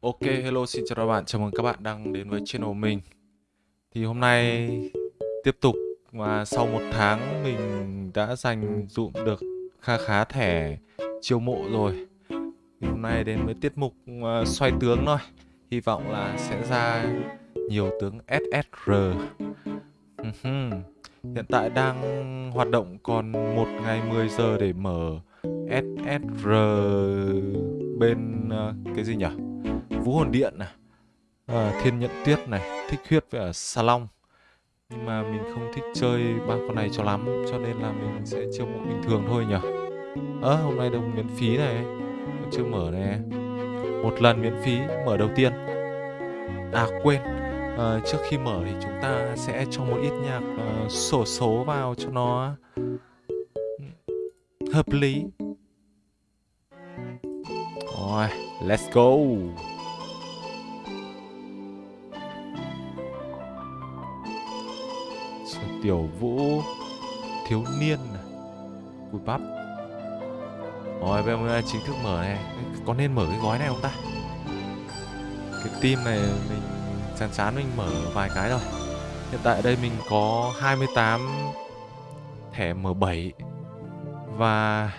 Ok, hello, xin chào các bạn, chào mừng các bạn đang đến với channel mình. Thì hôm nay tiếp tục và sau một tháng mình đã dành dụm được kha khá thẻ chiêu mộ rồi. Thì Hôm nay đến với tiết mục uh, xoay tướng thôi. Hy vọng là sẽ ra nhiều tướng SSR Hiện tại đang hoạt động còn một ngày 10 giờ để mở SSR bên uh, cái gì nhỉ? Vũ hồn điện này à, Thiên nhận tuyết này Thích huyết với ở Salon Nhưng mà mình không thích chơi ba con này cho lắm Cho nên là mình sẽ chiêu mộ bình thường thôi nhỉ? Ơ à, hôm nay đồng miễn phí này chưa mở này. Một lần miễn phí mở đầu tiên. À quên. À, Trước khi mở thì chúng ta sẽ cho một ít nhạc uh, sổ số vào cho nó hợp lý. Rồi, let's go. Tiểu Vũ Thiếu Niên à? Cùi bắp. Rồi, bây giờ chính thức mở này. Có nên mở cái gói này không ta? Cái team này mình chán chán mình mở vài cái rồi Hiện tại đây mình có 28 thẻ M7 Và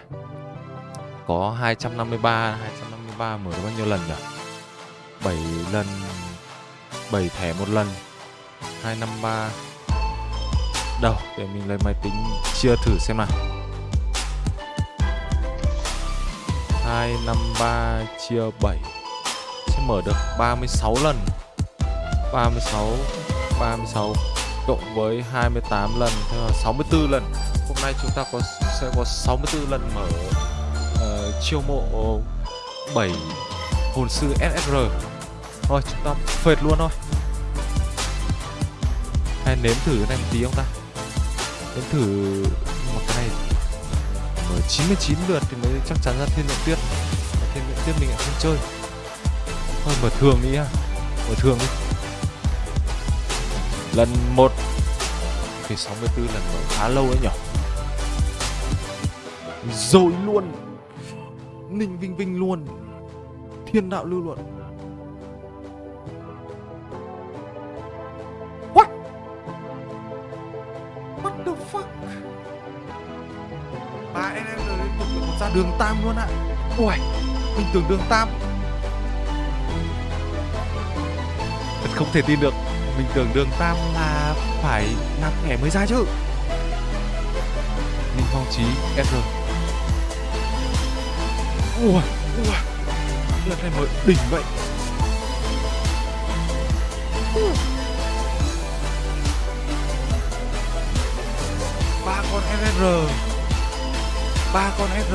có 253 253 mở được bao nhiêu lần nhỉ? 7 lần 7 thẻ một lần 253 Đâu, để mình lấy máy tính chia thử xem nào. 253 chia 7 Sẽ mở được 36 lần. 36 36 Cộng với 28 lần Thế là 64 lần. Hôm nay chúng ta có sẽ có 64 lần mở uh, chiêu mộ 7 hồn sư SSR Thôi chúng ta phệt luôn thôi. Hay nếm thử cái này một tí không ta? Đến thử một cái này. Ở 99 lượt thì mới chắc chắn ra thiên lượng tuyết. Và thiên lượng tuyết mình lại không chơi. Thôi mở thường đi ha. Mở thường đi. Lần 1 Thì 64 lần mở khá lâu ấy nhỉ Rồi luôn. Ninh Vinh Vinh luôn. Thiên đạo lưu luận đường tam luôn ạ. Ui, Mình tưởng đường tam. Thật không thể tin được, Mình tưởng đường tam là phải nạp thẻ mới ra chứ. Ninh Phong Trí SR Ui Ui Lần này mới đỉnh vậy. Ba con SR ba con SR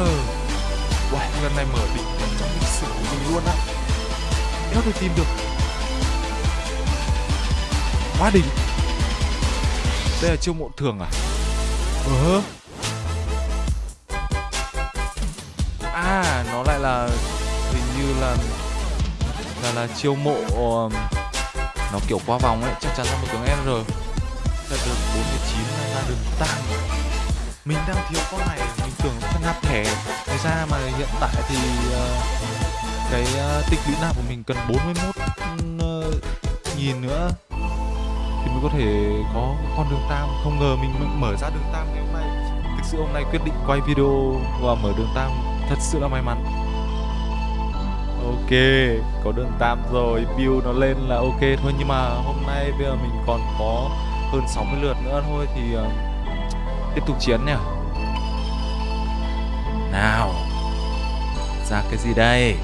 Wow, lần này mở đỉnh nhất trong lịch sử của mình luôn á. Đéo thể tìm được. Quá đỉnh. Đây là chiêu mộ thường à? Ờ. À, nó lại là Hình như là Là là chiêu mộ um, Nó kiểu qua vòng ấy. Chắc chắn là một tướng SR Thật được 49 là được tăng mình đang thiếu con này mình tưởng phân nạp thẻ. Thế ra mà hiện tại thì uh, cái ờ, uh, tích lũy nạp của mình cần 41 uh, ờ, nghìn nữa. Thì mới có thể có con đường tam. Không ngờ mình mở ra đường tam ngày hôm nay. Thực sự hôm nay quyết định quay video và mở đường tam. Thật sự là may mắn. Ok có đường tam rồi. View nó lên là ok thôi. Nhưng mà hôm nay bây giờ mình còn có hơn 60 lượt nữa thôi thì uh, Tiếp tục chiến nhỉ? Nào, Ra cái gì đây?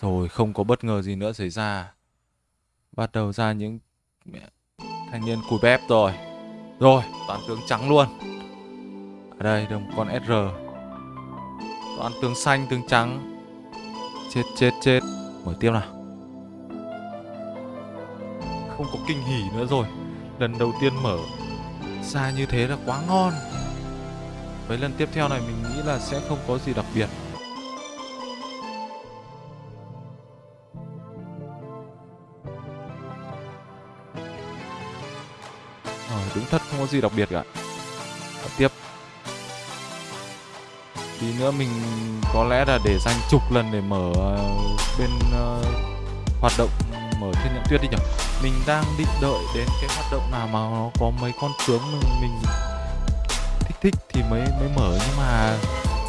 Rồi, không có bất ngờ gì nữa xảy ra. Bắt đầu ra những Thanh niên cùi bép rồi. Rồi toàn tướng trắng luôn. Ở đây, đồng con SR Toàn tướng xanh, tướng trắng. Chết chết chết. Mở tiếp nào. Không có kinh hỉ nữa rồi lần đầu tiên mở. Ra như thế là quá ngon. Với lần tiếp theo này mình nghĩ là sẽ không có gì đặc biệt. À, đúng thật không có gì đặc biệt cả. Và tiếp. Tí nữa mình có lẽ là để dành chục lần để mở ờ, bên uh, hoạt động mở thiên nhận tuyết đi nhỉ? Mình đang định đợi đến cái hoạt động nào mà nó có mấy con tướng mình, mình thích thích thì mới mới mở. Nhưng mà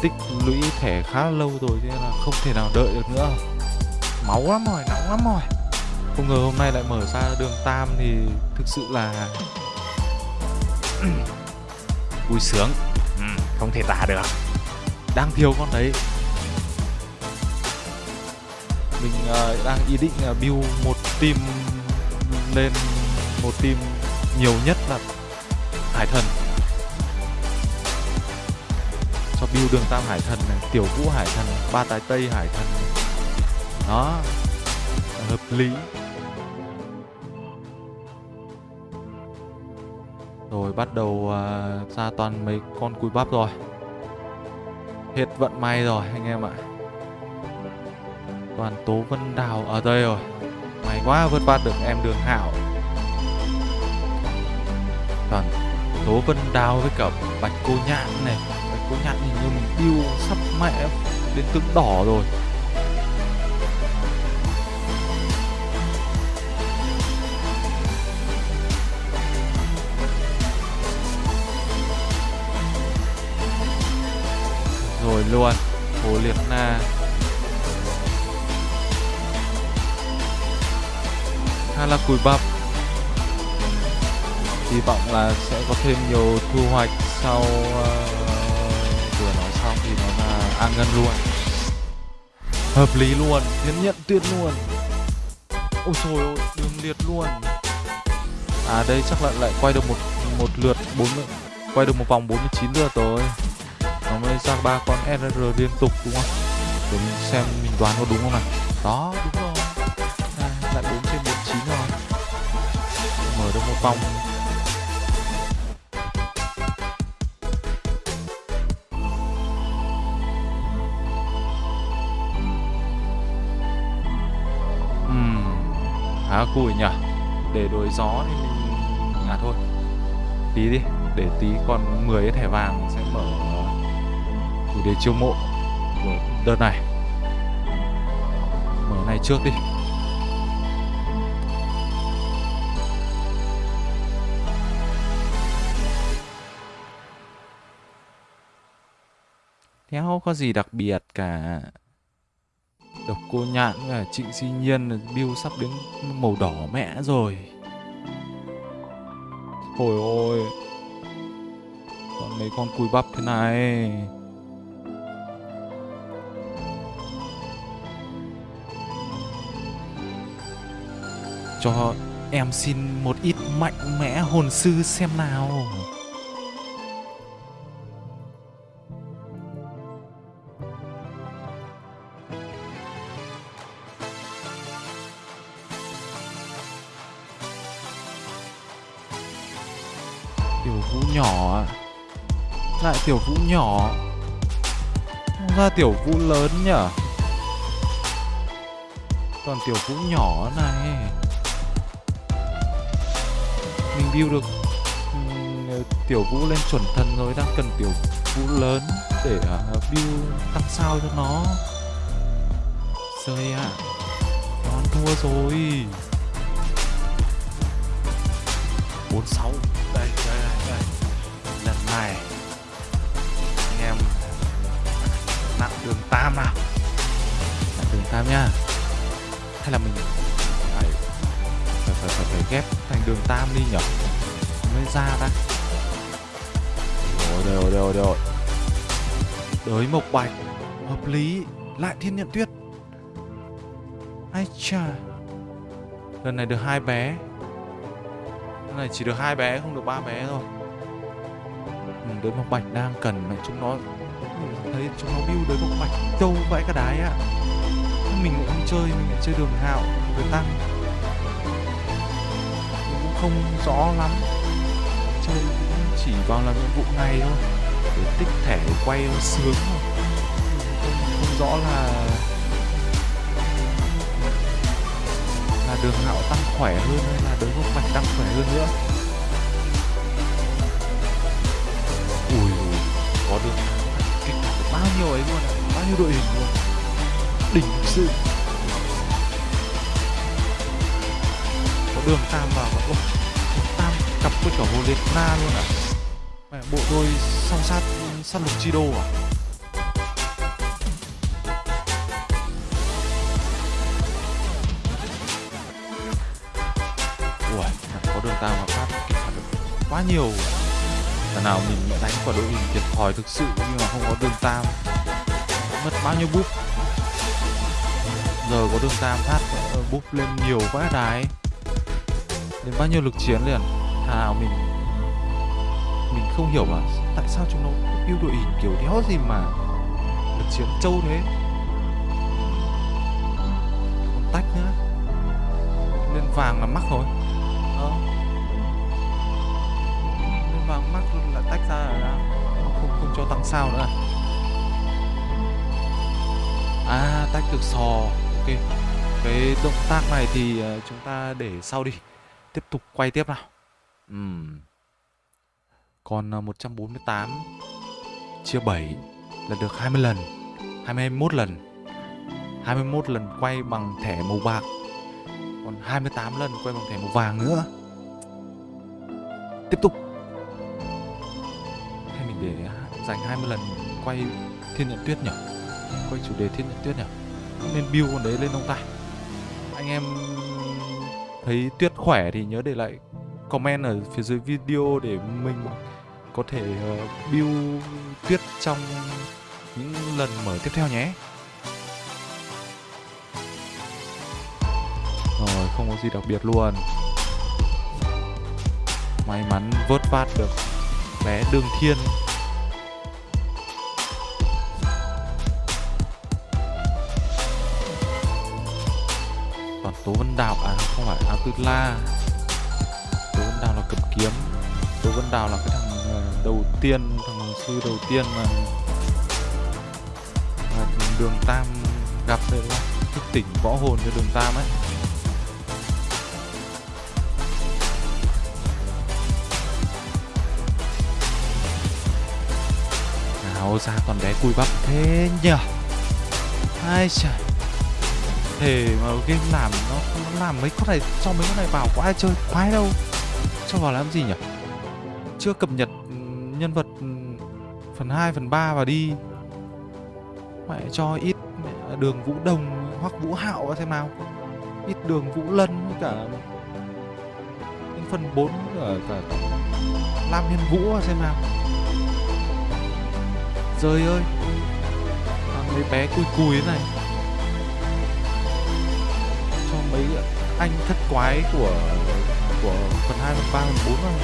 tích lũy thẻ khá lâu rồi nên là không thể nào đợi được nữa. Máu lắm rồi nóng lắm rồi. Không ngờ hôm nay lại mở ra đường tam thì thực sự là vui sướng. Ừ, không thể tả được. Đang thiếu con đấy. Mình uh, đang ý định uh, build một team lên một team nhiều nhất là hải thần. Cho build đường tam hải thần này tiểu vũ hải thần ba tài tây hải thần. Đó hợp lý. Rồi bắt đầu uh, ra toàn mấy con cùi bắp rồi. Hết vận may rồi anh em ạ. Toàn tố vân đào ở đây rồi may quá, vượt qua được em đường hạo toàn tố vân đào với cả bạch cô nhạn này. Bạch cô nhạn hình như mình yêu sắp mẹ đến tướng đỏ rồi. Rồi luôn, hồ liệt na. Khá là cùi bắp hy vọng là sẽ có thêm nhiều thu hoạch sau uh, vừa nói xong thì nó là an ngân luôn. Hợp lý luôn tiến nhận tuyệt luôn. Ôi trời ơi đường liệt luôn. À đây chắc là lại quay được một một lượt 40 quay được một vòng 49 lượt rồi. Nó mới ra ba con RR liên tục đúng không? Để mình xem mình đoán có đúng không nào? Đó đúng rồi. À, lại đúng mở được một vòng uhm, khá cùi nhỉ. Để đổi gió thì mình à thôi. Tí đi để tí còn 10 cái thẻ vàng sẽ mở ờ, chủ đề chiêu mộ của đợt này. Mở này trước đi. Theo có gì đặc biệt cả. Độc cô nhạn và trịnh Duy nhiên Bill sắp đến màu đỏ mẹ rồi. Ôi ôi Còn mấy con cùi bắp thế này. Cho em xin một ít mạnh mẽ hồn sư xem nào. Tiểu vũ nhỏ. Không ra tiểu vũ lớn nhở Còn tiểu vũ nhỏ này. Mình build được ừ, Tiểu vũ lên chuẩn thần rồi Đang cần tiểu vũ lớn Để uh, build tăng sao cho nó. Rơi ạ. À. Con thua rồi. 46 đây đây đây đây. Lần này. Tam nào? Đường tam nhá. Hay là mình phải phải phải phải, phải ghép thành đường tam đi nhở? Mới ra ta. Rồi rồi rồi rồi đới mộc bạch. Hợp lý. Lại thiên nhận tuyết. Ai chà. Lần này được hai bé. Lần này chỉ được hai bé không được ba bé thôi. Ừ, đới mộc bạch đang cần mẹ chúng nó thấy chúng nó build đấy một bạch trâu vãi cả đái ạ. Mình lại không chơi mình lại chơi đường hạo rồi tăng. Mình cũng không rõ lắm. Chơi cũng chỉ vào làm nhiệm vụ này thôi để tích thẻ quay sướng thôi. Không, không rõ là là đường hạo tăng khỏe hơn hay là đối gốc bạch tăng khỏe hơn nữa. Ui có được được bao nhiêu ấy luôn à bao nhiêu đội hình luôn đỉnh sự. Có đường tam vào và ôi tam cặp với cả hồ liệt na luôn à mẹ, bộ đôi song sát sát lục chi đô à ui có đường tam và phát kịp phản ứng quá nhiều thằng nào mình đánh vào đội hình thiệt thòi thực sự nhưng mà không có đường tam. Mất bao nhiêu búp. Giờ có đường tam phát ờ, búp lên nhiều vãi đái. Đến bao nhiêu lực chiến liền. Thằng nào mình mình không hiểu là tại sao chúng nó yêu đội hình kiểu đéo gì mà lực chiến trâu thế. Còn tách nữa. Lên vàng là mắc rồi. Tách ra là không, không, cho tăng sao nữa à? à? Tách được sò. Ok. Cái động tác này thì ờ, chúng ta để sau đi. Tiếp tục quay tiếp nào. Uhm. còn ờ, 148 chia 7 là được 20 lần 21 lần 21 lần quay bằng thẻ màu bạc còn 28 lần quay bằng thẻ màu vàng nữa. Tiếp tục để à, dành 20 lần quay thiên nhận tuyết nhỉ? Quay chủ đề thiên nhận tuyết nhỉ? Không nên build con đấy lên ông ta. Anh em thấy tuyết khỏe thì nhớ để lại comment ở phía dưới video để mình có thể ờ, build tuyết trong những lần mở tiếp theo nhé. Rồi, không có gì đặc biệt luôn. May mắn vớt vát được bé đường thiên. Đào à không phải áo tư la tố vân đào là cầm kiếm. Tố vân đào là cái thằng ờ, đầu tiên thằng sư đầu tiên mà, mà đường tam gặp đây đúng không thức tỉnh võ hồn cho đường tam ấy. Nào ra còn bé cùi bắp thế nhở ai trời thể mà game làm nó nó làm mấy con này cho mấy con này vào có ai chơi khoái đâu. Cho vào làm gì nhỉ? Chưa cập nhật nhân vật phần 2, phần 3 vào đi. Mẹ cho ít mẹ, à, đường vũ đồng hoặc vũ hạo xem nào. Ít đường vũ lân với cả đến phần 4 cả, cả lam hiên vũ xem nào. Trời ơi Thằng mấy bé cùi cùi thế này mấy anh thất quái của của phần 2, phần 3, phần 4 không?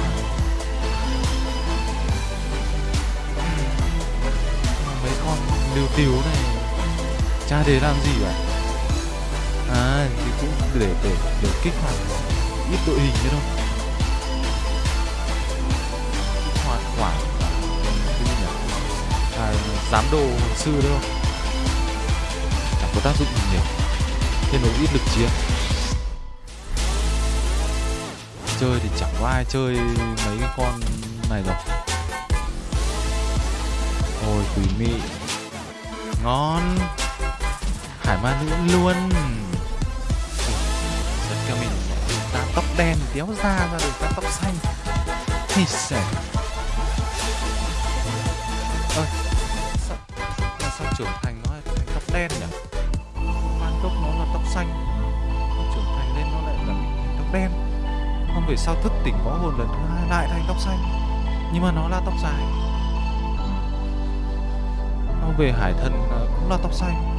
mấy con liều tiếu này. Cha để làm gì vậy? À thì cũng để để để kích hoạt ít đội hình thế thôi. Kích hoạt khoảng à, cái gì nhỉ? À, giám đồ sư đấy không chẳng có tác dụng gì nhiều thêm một ít lực chiến chơi thì chẳng có ai chơi mấy cái con này rồi. Ôi quỷ mị. Ngon. Hải ma nữ luôn. Giật cho mình từ ta tóc đen đéo ra ra được ta tóc xanh. Thì sẽ. Ơi sao, sao trưởng thành nó là thành tóc đen nhỉ? Ban tóc nó là tóc xanh. Về sau thức tỉnh võ hồn lần thứ hai lại thành tóc xanh. Nhưng mà nó là tóc dài. Nó về hải thần ờ, cũng là tóc xanh.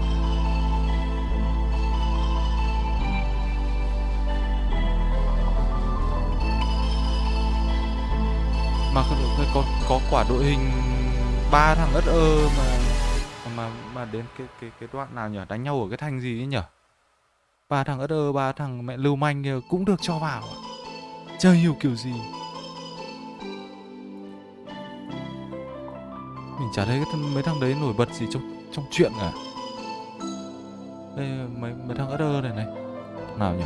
Mà có, có, có quả đội hình ba thằng ất ơ mà mà mà đến cái cái cái đoạn nào nhỉ? Đánh nhau ở cái thành gì ấy nhỉ? Ba thằng ất ơ ba thằng mẹ lưu manh cũng được cho vào Chả chơi hiểu kiểu gì? Mình chả thấy cái mấy thằng đấy nổi bật gì trong trong chuyện cả đây mấy mấy thằng ở này này. Nào nhỉ?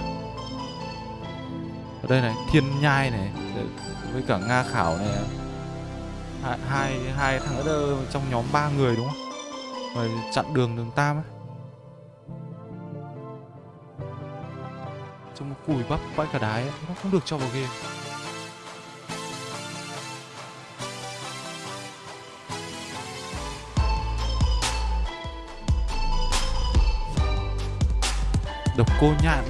Ở đây này thiên nhai này với cả nga khảo này. Hai hai, hai thằng ở trong nhóm ba người đúng không? Rồi chặn đường đường tam ấy cùi bắp vãi cả đái ấy. nó không được cho vào game độc cô nhạn.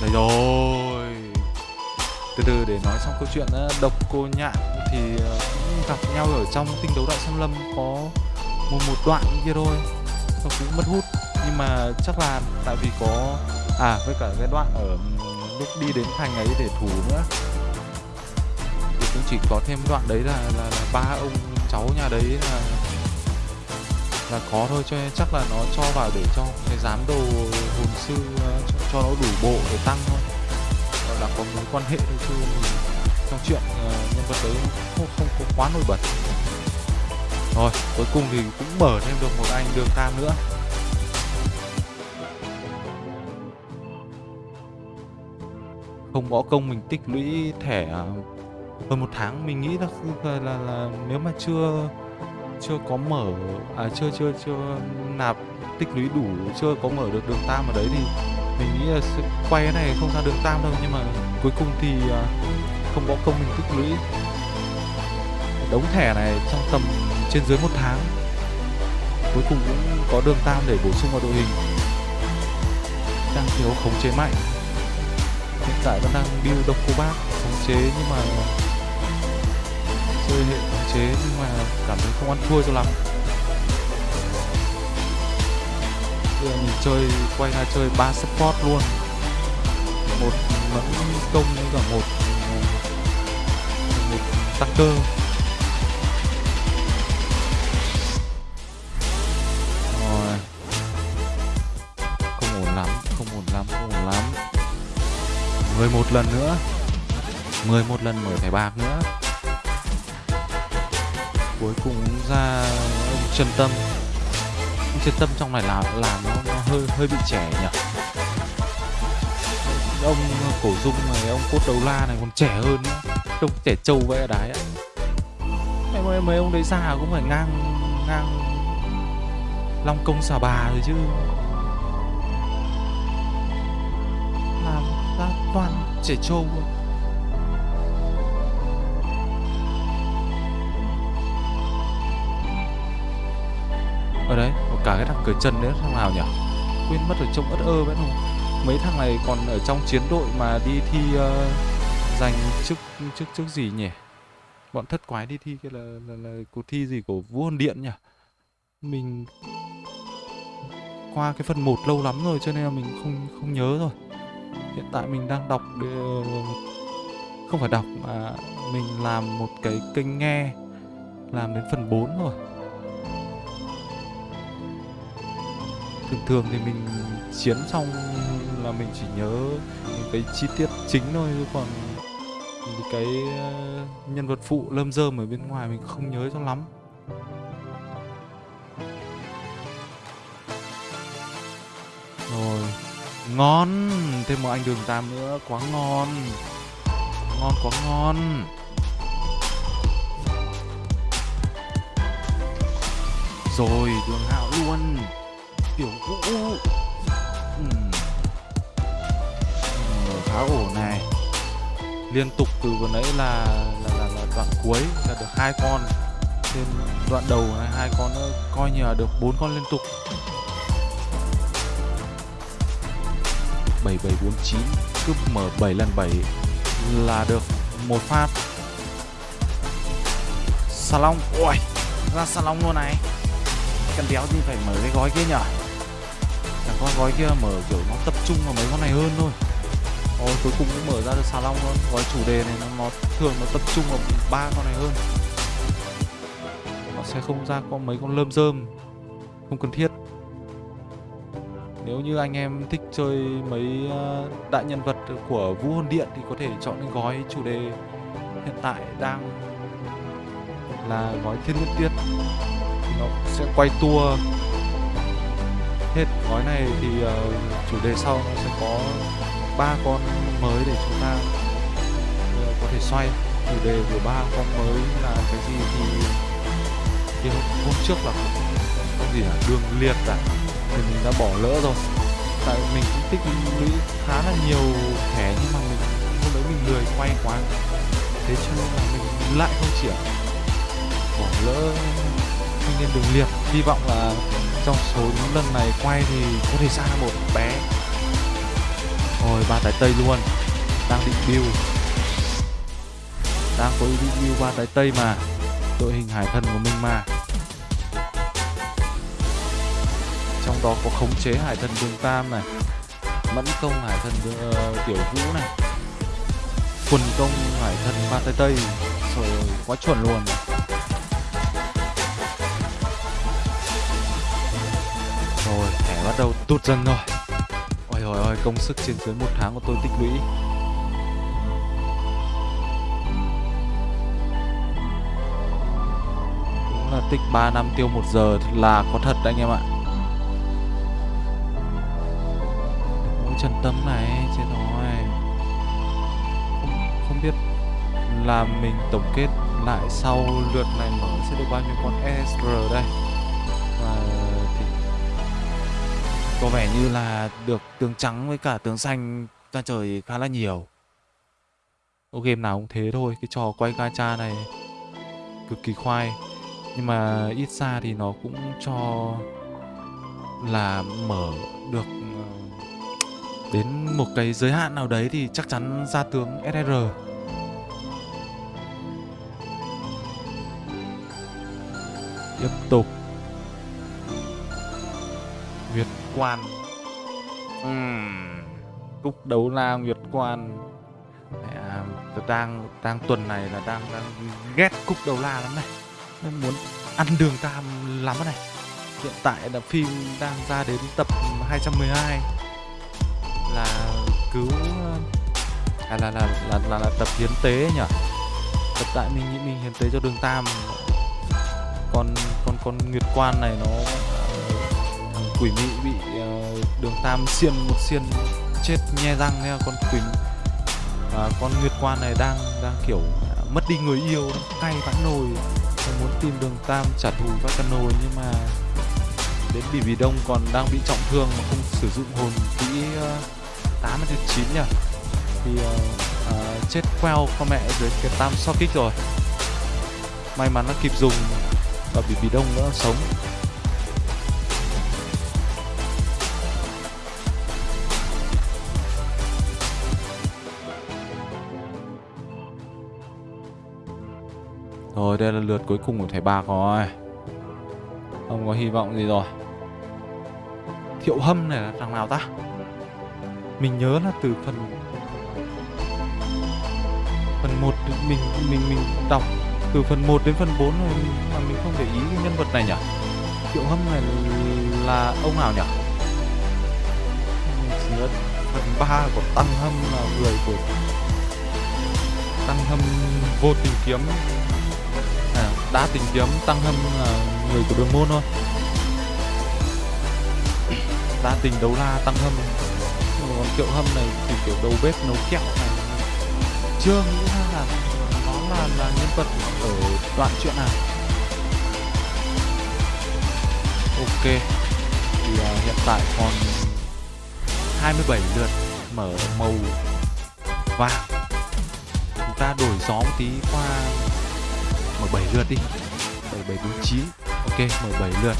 Đấy rồi. Từ từ, để nói xong câu chuyện độc cô nhạn thì ờ, cũng gặp nhau ở trong tinh đấu đại xâm lâm, có một một đoạn kia thôi. Nó cũng mất hút. Nhưng mà chắc là tại vì có à với cả cái đoạn ở ừ, lúc đi đến thành ấy để thủ nữa. Thì cũng chỉ có thêm đoạn đấy là là, là ba ông cháu nhà đấy là là có thôi cho nên chắc là nó cho vào để cho cái giám đồ hồn sư ờ, cho, cho nó đủ bộ để tăng thôi. Gọi là có mối quan hệ thôi chứ trong chuyện ờ, nhân vật đấy không, không có quá nổi bật. Rồi cuối cùng thì cũng mở thêm được một anh đường tam nữa. Không bỏ công mình tích lũy thẻ à, hơn một tháng. Mình nghĩ là là, là, là nếu mà chưa chưa có mở à chưa chưa chưa nạp tích lũy đủ chưa có mở được đường tam ở đấy thì mình nghĩ là sẽ quay cái này không ra đường tam đâu. Nhưng mà cuối cùng thì à, không võ công mình tích lũy. Đống thẻ này trong tầm trên dưới một tháng. Cuối cùng cũng có đường tam để bổ sung vào đội hình. Đang thiếu khống chế mạnh hiện tại vẫn đang build độc cô bác, khống chế nhưng mà chơi hệ khống chế nhưng mà cảm thấy không ăn thua cho lắm. Bây giờ mình chơi, quay ra chơi ba support luôn. Một mẫn công với cả một một tăng cơ. 11 lần nữa. 11 lần mở thẻ bạc nữa. Cuối cùng ra ông chân tâm. Ông chân tâm trong này làm làm nó, nó hơi hơi bị trẻ nhỉ? Ông cổ dung này ông cốt đầu la này còn trẻ hơn nữa. Trông trẻ trâu vậy ở đái ạ mấy, mấy, mấy ông đấy già cũng phải ngang ngang long công xà bà rồi chứ. Làm toàn trẻ trâu. Ở đấy có cả cái thằng cởi chân đấy thằng nào nhỉ? Quên mất rồi trông ớt ơ vẫn không mấy thằng này còn ở trong chiến đội mà đi thi uh, giành chức chức chức gì nhỉ? Bọn thất quái đi thi kia là là, là cuộc thi gì của vua hồn điện nhỉ? Mình qua cái phần 1 lâu lắm rồi cho nên là mình không không nhớ rồi hiện tại mình đang đọc được... không phải đọc mà mình làm một cái kênh nghe, làm đến phần 4 rồi thường thường thì mình chiến xong là mình chỉ nhớ những cái chi tiết chính thôi còn những cái ờ, nhân vật phụ lâm rơm ở bên ngoài mình không nhớ cho lắm. Ngon. Thêm một anh đường tam nữa quá ngon. Ngon quá ngon. Rồi đường hạo luôn. Tiểu vũ. Uhm. khá ổn này. Liên tục từ vừa nãy là là, là là đoạn cuối là được hai con. Thêm đoạn đầu này hai con nữa coi như là được bốn con liên tục. Bảy bảy bốn chín cứ mở 7 lần 7 là được một phát. Salon ui ra salon luôn này. Cần đéo thì phải mở cái gói kia nhở? Chẳng có gói kia mở kiểu nó tập trung vào mấy con này hơn thôi. Ôi cuối cùng cũng mở ra được xà long luôn. Gói chủ đề này nó, nó thường nó tập trung vào ba con này hơn. Nó sẽ không ra có mấy con lơm rơm. Không cần thiết như anh em thích chơi mấy ờ, đại nhân vật của Vũ Hồn Điện Thì có thể chọn cái gói chủ đề hiện tại đang là gói thiên nguyên tiết. Nó sẽ quay tour hết gói này thì uh, chủ đề sau nó sẽ có ba con mới để chúng ta uh, có thể xoay. Chủ đề của ba con mới là cái gì thì, thì hôm, hôm trước là gì là đường liệt à? Thì mình đã bỏ lỡ rồi tại mình cũng tích lũy khá là nhiều thẻ, nhưng mà mình hôm đấy mình lười, quay quá. Thế cho nên là mình lại không triển bỏ lỡ thanh niên đường liệt. Hy vọng là trong số những lần này quay thì có thể ra một bé. Rồi ba tái tây luôn. Đang định build. Đang có ý định build ba tái tây mà. Đội hình hải thần của mình mà. Đó có khống chế hải thần đường tam này mẫn công hải thần uh, tiểu vũ này quần công hải thần ba tây tây rồi quá chuẩn luôn. Rồi thẻ bắt đầu tụt dần rồi. Ôi ôi ôi công sức trên dưới một tháng của tôi tích lũy. Là tích 3 năm tiêu một giờ là có thật đấy anh em ạ. Trần tâm này chết rồi. Không, không biết là mình tổng kết lại sau lượt này mở sẽ được bao nhiêu con SR đây. Và thì có vẻ như là được tướng trắng với cả tướng xanh ra trời khá là nhiều. Ô game nào cũng thế thôi cái trò quay gacha này cực kỳ khoai. Nhưng mà ít ra thì nó cũng cho là mở được đến một cái giới hạn nào đấy thì chắc chắn ra tướng SR tiếp tục. Nguyệt Quan. Uhm. Cúc đấu la Nguyệt Quan. À, đang đang tuần này là đang đang ghét cúc đầu la lắm này. Nên muốn ăn đường tam lắm này. Hiện tại là phim đang ra đến tập 212 là cứu à, là, là, là, là, là, là tập hiến tế nhỉ? Tập tại mình nghĩ mình hiến tế cho đường tam. Con con con nguyệt quan này nó à, thằng quỷ mị bị uh, đường tam xiên một xiên chết nhe răng nha con quỷ và con nguyệt quan này đang đang kiểu à, mất đi người yêu cay vãn nồi. Muốn tìm đường tam trả thù các căn nồi nhưng mà đến bỉ bỉ đông còn đang bị trọng thương mà không sử dụng hồn kỹ uh, 8 thứ 9 nhỉ? Thì uh, uh, chết queo con mẹ dưới cái tam so kích rồi. May mắn nó kịp dùng và bị bị đông nữa sống. Rồi đây là lượt cuối cùng của thẻ bạc rồi. Không có hy vọng gì rồi. Thiệu hâm này là thằng nào ta? Mình nhớ là từ phần Phần 1 mình mình mình đọc từ phần 1 đến phần 4 rồi mà mình không để ý cái nhân vật này nhỉ? Triệu Hâm này là ông nào nhỉ? Mình nhớ phần 3 của Tăng Hâm là người của Tăng Hâm vô tình kiếm. À, đã tình kiếm Tăng Hâm là người của đường môn thôi. Đã tình đấu la Tăng Hâm còn Thiệu Hâm này thì kiểu đầu bếp nấu kẹo này. Chưa nghĩ ra là nó là là nhân vật ở đoạn chuyện nào ok thì uh, hiện tại còn 27 lượt mở màu vàng. Chúng ta đổi gió một tí qua mở 7 lượt đi. 7749 ok mở 7 lượt.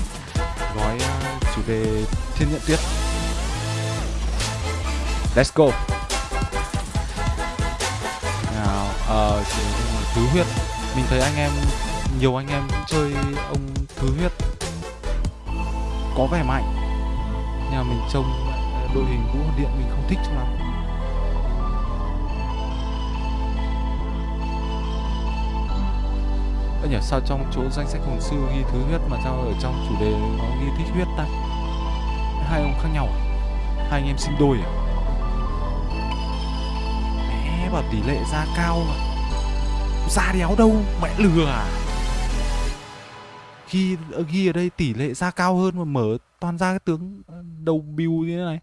Gói uh, chủ đề thiên nhận tuyết let's go. Nào uh, chủ đề thứ huyết. Mình thấy anh em nhiều anh em chơi ông thứ huyết. Có vẻ mạnh. Nhưng mà mình trông đội hình vũ điện mình không thích cho lắm. Ơ nhỉ sao trong chỗ danh sách hồn sư ghi thứ huyết mà sao ở trong chủ đề nó ghi thích huyết ta? Hai ông khác nhau à? Hai anh em sinh đôi à mẹ tỷ lệ ra cao mà. Da đéo đâu, mẹ lừa à? Khi ờ, ghi ở đây tỷ lệ da cao hơn mà mở toàn ra cái tướng ờ, đầu bìu như thế này.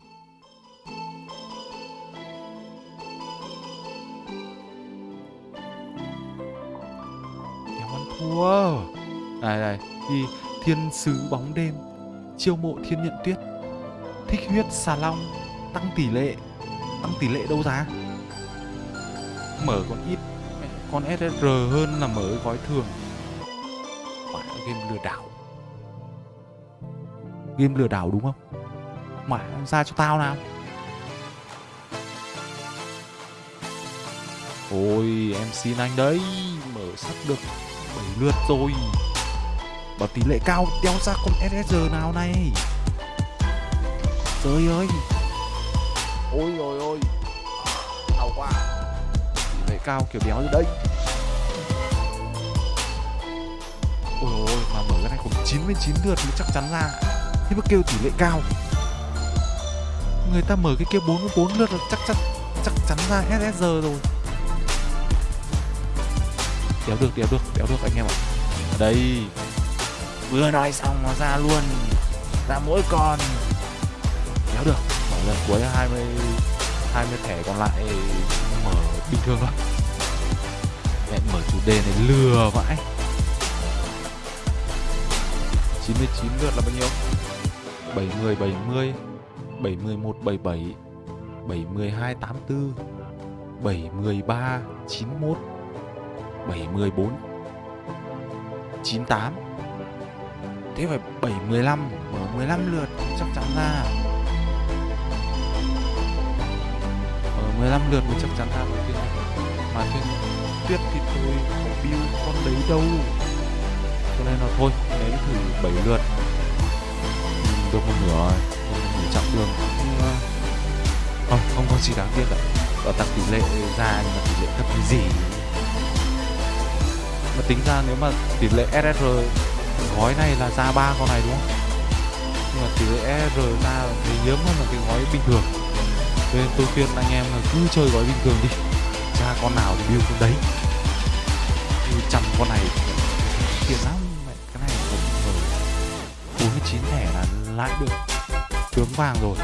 Đéo ăn thua. Này này thì thiên sứ bóng đêm, chiêu mộ thiên nhận tuyết, thích huyết xà long, tăng tỷ lệ, tăng tỷ lệ đâu giá mở còn ít, con SSR hơn là mở gói thường. Quả game lừa đảo. Game lừa đảo đúng không? Mà ra cho tao nào. Ôi, em xin anh đấy, Mở sắp được 7 lượt rồi. Bảo tỷ lệ cao đeo ra con SSR nào này? Trời ơi. Ôi rồi ôi. Đau quá thể cao kiểu đéo như đây. Ôi ôi mà mở cái này cũng 99 lượt thì chắc chắn ra. Thế mà kêu tỷ lệ cao. Người ta mở cái kia 44 lượt là chắc chắn chắc chắn ra SSR rồi. Đéo được, đéo được, đéo được anh em ạ. Đây. Vừa nói xong nó ra luôn. Ra mỗi con. Đéo được. Mở lần cuối 20 20 thẻ còn lại bình thường thôi. Mẹ mở chủ đề này lừa vãi. 99 lượt là bao nhiêu? 70 70 71 77 72 84 73 91 74 98 Thế phải 715 Mở 15 lượt chắc chắn ra. Mở 15 lượt mới chắc chắn ra một mà thiên tuyết thì tôi có build con đấy đâu. Cho nên là thôi Đấy thử 7 lượt. Được một nửa rồi. Nửa chặng đường không, không, không có gì đáng tiếc cả Ở tăng tỷ lệ ra nhưng mà tỷ lệ thấp cái gì? Mà tính ra nếu mà tỷ lệ SSR gói này là ra ba con này đúng không? Nhưng mà tỷ lệ SSR ra thì hiếm hơn là cái gói bình thường. Nên tôi khuyên anh em là cứ chơi gói bình thường đi ra con nào thì build con đấy. Như trăm con này. Tiền lắm, mẹ, cái này cũng ở 49 thẻ là lại được. Tướng vàng rồi.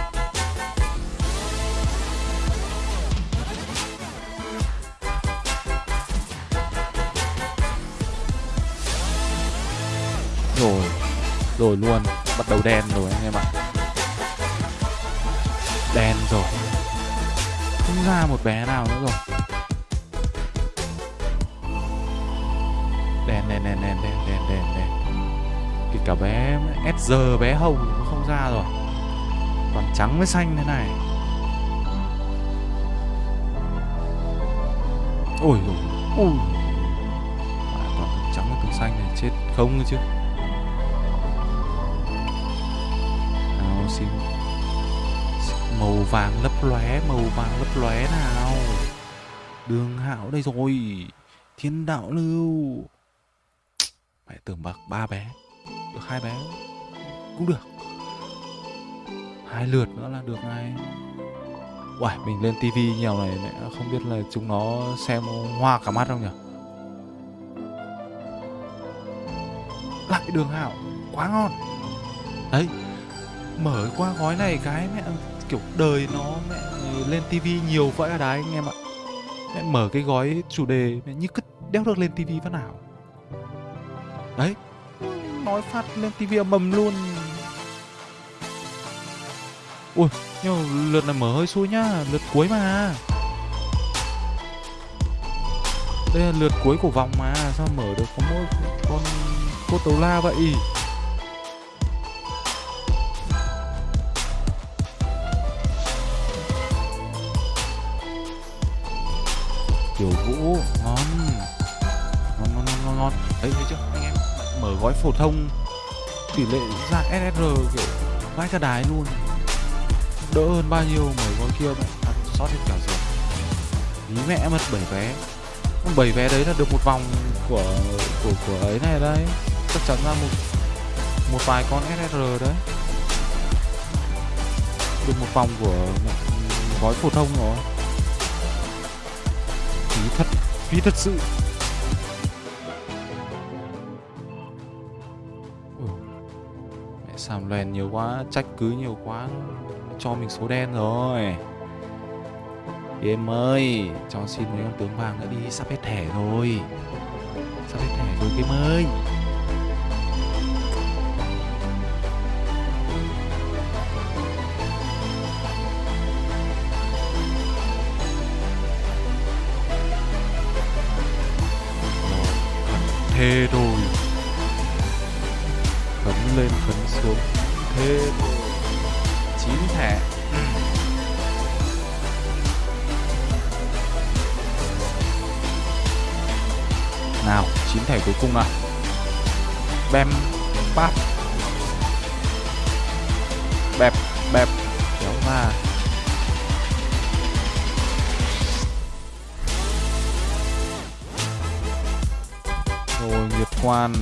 Rồi rồi luôn. Bắt đầu đen rồi anh em ạ. Đen rồi. Không ra một bé nào nữa rồi. Cả bé Edger bé hồng cũng không ra rồi. Còn trắng với xanh thế này. Ôi rồi ôi. À, toàn trắng với cực xanh này, chết không chứ. Nào, xin màu vàng lấp lóe, màu vàng lấp lóe nào. Đường hảo đây rồi. Thiên đạo lưu. Mẹ tưởng bạc ba bé được hai bé. Cũng được. Hai lượt nữa là được ngay. Uầy, mình lên tivi nhiều này mẹ không biết là chúng nó xem hoa cả mắt không nhỉ? Lại đường hảo quá ngon. Đấy mở qua gói này cái mẹ kiểu đời nó mẹ lên tivi nhiều vậy đấy anh em ạ. Mẹ mở cái gói chủ đề mẹ như cứ đeo được lên tivi phát nào. Đấy nói phát lên tivi mầm luôn. Ui, nhưng lượt này mở hơi xui nhá, lượt cuối mà. Đây là lượt cuối của vòng mà, sao mở được có mỗi con cô tấu la vậy? Kiểu Vũ ngon. Ngon ngon ngon ngon ngon. Đấy, thấy chưa, anh em? Mở gói phổ thông, tỷ lệ ra SSR kiểu vãi cả đái luôn. Đỡ hơn bao nhiêu mở gói kia mẹ ăn sót hết cả rồi. Lý mẹ mất bảy vé. Bảy vé đấy là được một vòng của của của ấy này đấy. Chắc chắn ra một một vài con SSR đấy. Được một vòng của gói phổ thông rồi. Phí thật phí thật sự. xàm lèn nhiều quá, trách cứ nhiều quá, cho mình số đen rồi. Em ơi cho xin mấy con tướng vàng nữa đi sắp hết thẻ rồi. Sắp hết thẻ rồi game ơi. Thế rồi thề rồi chín thẻ nào, chín thẻ cuối cùng nào bem, bát. Bẹp bẹp, kéo va rồi nhiệt quan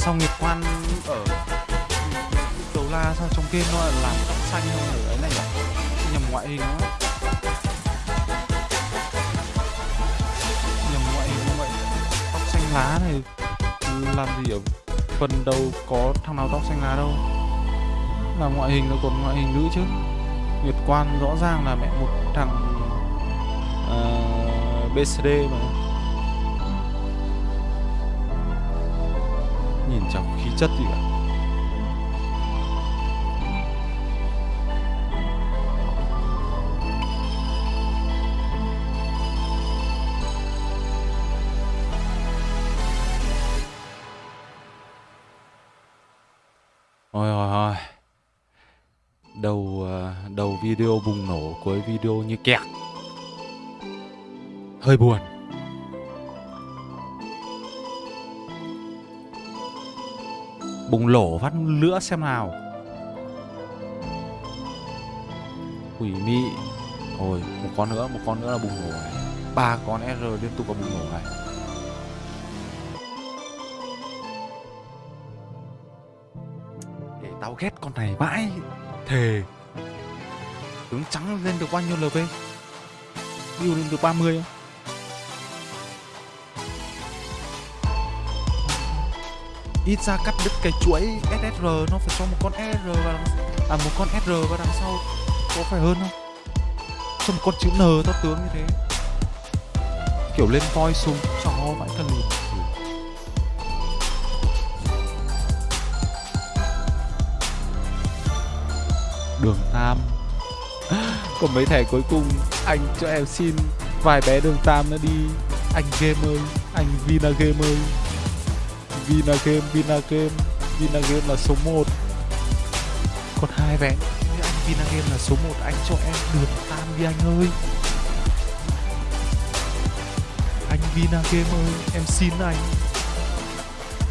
sao nghiệp quan ở đầu la sao trong game nó làm tóc xanh không ở ấy này nhỉ nhầm ngoại hình nó nhầm ngoại hình như vậy tóc xanh lá này làm gì ở phần đầu có thằng nào tóc xanh lá đâu? Là ngoại hình nó còn ngoại hình nữ chứ. Nguyệt Quan rõ ràng là mẹ một thằng ờ, uh, BCD mà. Nhìn chẳng khí chất gì cả Ôi ôi ôi. Đầu ờ, đầu video bùng nổ cuối video như kẹt. Hơi buồn. Bùng lổ phát lửa xem nào. Quỷ mị. Ôi, một con nữa, một con nữa là bùng nổ này. Ba con R liên tục là bùng nổ này. Để tao ghét con này vãi thề. Tướng trắng lên được bao nhiêu lv build lên được 30 mươi ít ra cắt đứt cái chuỗi SSR nó phải cho một con R và đằng, à một con R và đằng sau có phải hơn không? Cho một con chữ N to tướng như thế. Kiểu lên voi súng cho vãi cần lùn đường tam. Còn mấy thẻ cuối cùng anh cho em xin. Vài bé đường tam nữa đi. Anh game ơi anh vina game ơi vina game vina game vina game là số 1 còn hai vé. Anh vina game là số 1 anh cho em đường tam đi anh ơi. Anh vina game ơi, em xin anh.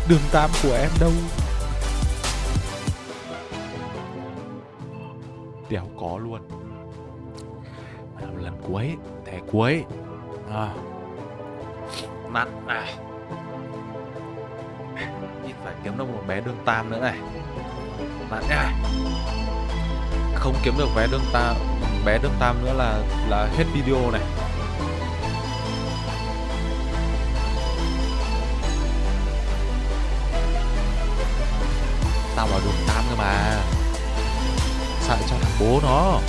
Đường tam của em đâu? Đéo có luôn. Lần cuối, thẻ cuối. À. nặng này kiếm được một bé đương tam nữa này. Bạn nhá, không kiếm được vé đương tam bé đương tam nữa là là hết video này. Tao vào đường tam cơ mà. Sợ cho thằng bố nó.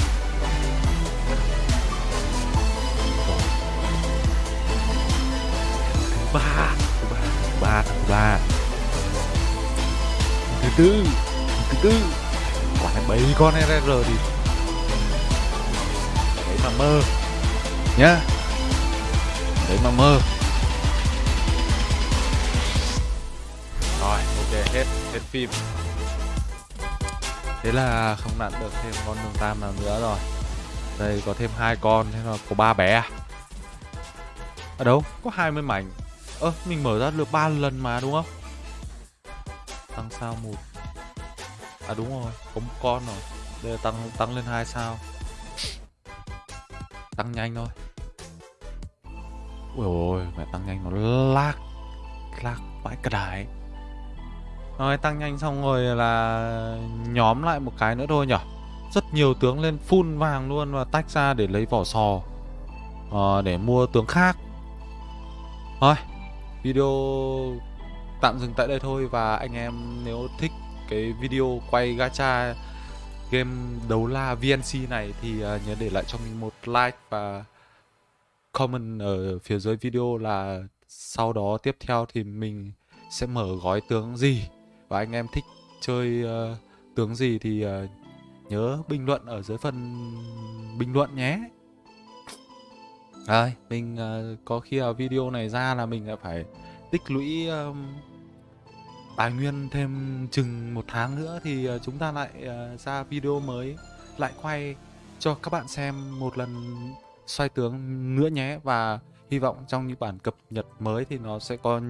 Thứ ba thứ ba thứ ba thứ ba thứ tư thứ tư. Quả này bảy con rr đi. Đấy mà mơ. Nhá. Đấy mà mơ. Rồi ok hết hết phim. Thế là không nặn được thêm con đường tam nào nữa rồi. Đây có thêm hai con thế là có ba bé à? Ở đâu có 20 mảnh. Ơ ờ, mình mở ra được ba lần mà đúng không? Tăng sao một. À đúng rồi có một con rồi. Đây là tăng tăng lên hai sao. Tăng nhanh thôi. Ui ôi mẹ tăng nhanh nó lag lag vãi cả đài. Rồi tăng nhanh xong rồi là nhóm lại một cái nữa thôi nhở Rất nhiều tướng lên full vàng luôn và tách ra để lấy vỏ sò à, Để mua tướng khác. Thôi Video tạm dừng tại đây thôi Và anh em nếu thích cái video quay gacha game đấu la VNC này Thì à, nhớ để lại cho mình một like và comment ở phía dưới video là sau đó tiếp theo thì mình sẽ mở gói tướng gì. Và anh em thích chơi uh, tướng gì thì uh, nhớ bình luận ở dưới phần bình luận nhé. Rồi, mình uh, có khi là video này ra là mình lại phải tích lũy um, tài nguyên thêm chừng một tháng nữa thì ờ, chúng ta lại ờ, ra video mới lại quay cho các bạn xem một lần xoay tướng nữa nhé. Và hy vọng trong những bản cập nhật mới thì nó sẽ có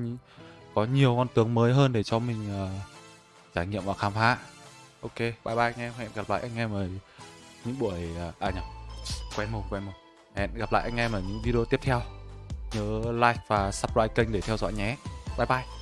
có nhiều con tướng mới hơn để cho mình uh, trải nghiệm và khám phá. Ok bye bye anh em. Hẹn gặp lại anh em ở những buổi uh, à nhầm quen mồm quen mồm. Hẹn gặp lại anh em ở những video tiếp theo. Nhớ like và subscribe kênh để theo dõi nhé. Bye bye.